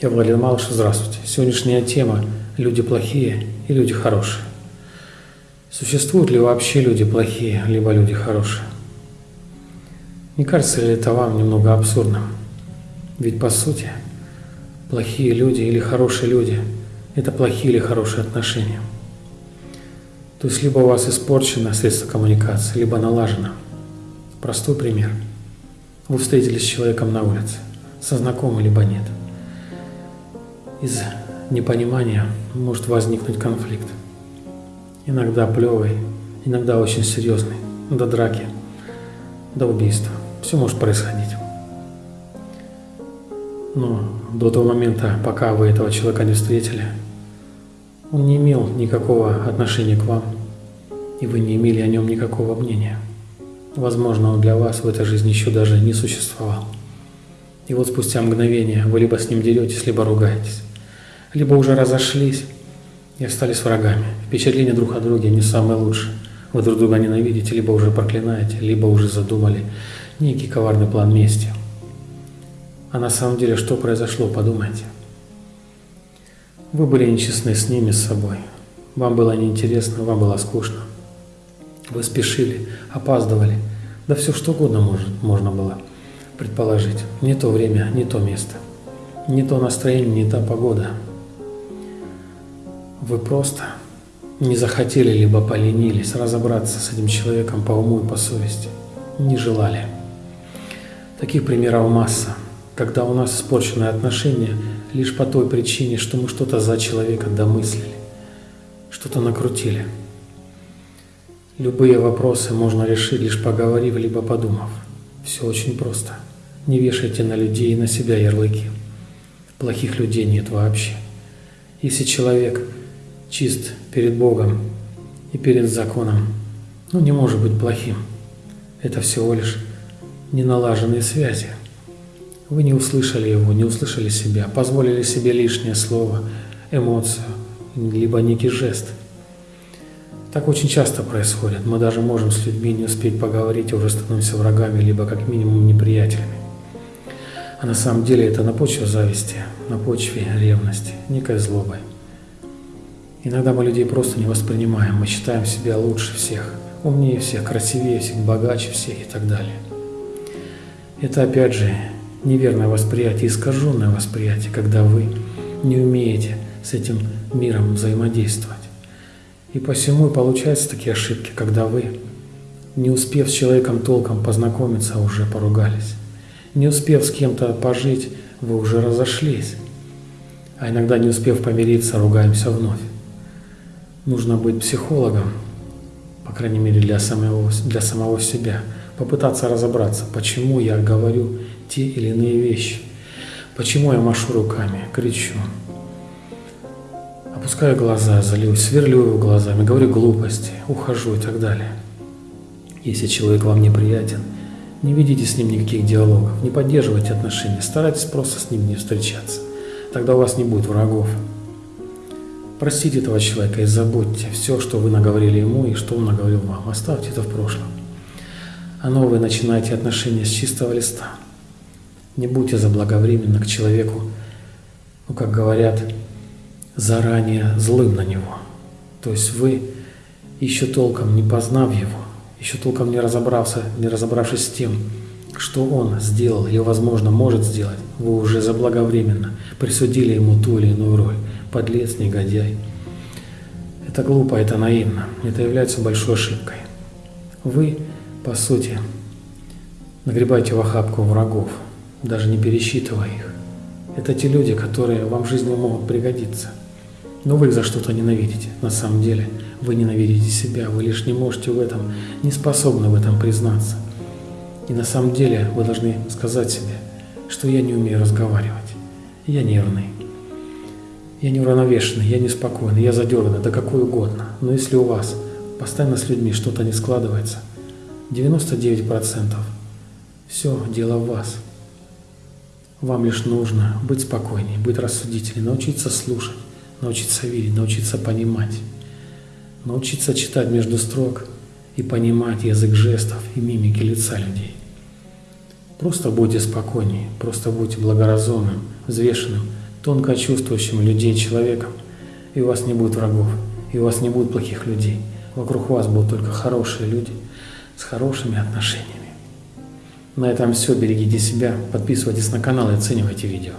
Я Владимир Малыш, здравствуйте. Сегодняшняя тема – люди плохие и люди хорошие. Существуют ли вообще люди плохие, либо люди хорошие? Не кажется ли это вам немного абсурдным? Ведь по сути, плохие люди или хорошие люди – это плохие или хорошие отношения. То есть либо у вас испорчено средство коммуникации, либо налажено. Простой пример. Вы встретились с человеком на улице, со знакомым либо нет. Из непонимания может возникнуть конфликт. Иногда плевый, иногда очень серьезный, до драки, до убийства. Все может происходить. Но до того момента, пока вы этого человека не встретили, он не имел никакого отношения к вам, и вы не имели о нем никакого мнения. Возможно, он для вас в этой жизни еще даже не существовал. И вот спустя мгновение вы либо с ним деретесь, либо ругаетесь, либо уже разошлись и остались врагами. Впечатления друг о друге не самые лучшие. Вы друг друга ненавидите, либо уже проклинаете, либо уже задумали некий коварный план мести. А на самом деле что произошло, подумайте. Вы были нечестны с ними, с собой. Вам было неинтересно, вам было скучно. Вы спешили, опаздывали. Да все что угодно может, можно было предположить. Не то время, не то место. Не то настроение, не та погода. Вы просто не захотели, либо поленились разобраться с этим человеком по уму и по совести. Не желали. Таких примеров масса. Когда у нас испорченные отношения – лишь по той причине, что мы что-то за человека домыслили, что-то накрутили. Любые вопросы можно решить, лишь поговорив, либо подумав. Все очень просто. Не вешайте на людей и на себя ярлыки. Плохих людей нет вообще. Если человек чист перед Богом и перед законом, ну не может быть плохим. Это всего лишь неналаженные связи. Вы не услышали его, не услышали себя, позволили себе лишнее слово, эмоцию, либо некий жест. Так очень часто происходит. Мы даже можем с людьми не успеть поговорить, уже становимся врагами, либо как минимум неприятелями. А на самом деле это на почве зависти, на почве ревности, некой злобой. Иногда мы людей просто не воспринимаем, мы считаем себя лучше всех, умнее всех, красивее всех, богаче всех и так далее. Это опять же неверное восприятие, искаженное восприятие, когда вы не умеете с этим миром взаимодействовать. И посему и получаются такие ошибки, когда вы, не успев с человеком толком познакомиться, уже поругались. Не успев с кем-то пожить, вы уже разошлись. А иногда, не успев помириться, ругаемся вновь. Нужно быть психологом, по крайней мере для самого, для самого себя, попытаться разобраться, почему я говорю те или иные вещи. Почему я машу руками, кричу? Опускаю глаза, залюсь, сверлю его глазами, говорю глупости, ухожу и так далее. Если человек вам неприятен, не ведите с ним никаких диалогов, не поддерживайте отношения, старайтесь просто с ним не встречаться. Тогда у вас не будет врагов. Простите этого человека и забудьте все, что вы наговорили ему и что он наговорил вам. Оставьте это в прошлом. А новые начинайте отношения с чистого листа. Не будьте заблаговременно к человеку, ну, как говорят, заранее злым на него. То есть вы, еще толком не познав его, еще толком не разобрался, не разобравшись с тем, что он сделал или, возможно, может сделать, вы уже заблаговременно присудили ему ту или иную роль. Подлец, негодяй. Это глупо, это наивно. Это является большой ошибкой. Вы, по сути, нагребаете в охапку врагов, даже не пересчитывая их. Это те люди, которые вам в жизни могут пригодиться. Но вы их за что-то ненавидите. На самом деле вы ненавидите себя, вы лишь не можете в этом, не способны в этом признаться. И на самом деле вы должны сказать себе, что я не умею разговаривать, я нервный, я неуравновешенный, я неспокойный, я задерганный, да какой угодно. Но если у вас постоянно с людьми что-то не складывается, 99% все дело в вас – вам лишь нужно быть спокойнее, быть рассудительнее, научиться слушать, научиться видеть, научиться понимать, научиться читать между строк и понимать язык жестов и мимики лица людей. Просто будьте спокойнее, просто будьте благоразумным, взвешенным, тонко чувствующим людей человеком, и у вас не будет врагов, и у вас не будет плохих людей. Вокруг вас будут только хорошие люди с хорошими отношениями. На этом все. Берегите себя, подписывайтесь на канал и оценивайте видео.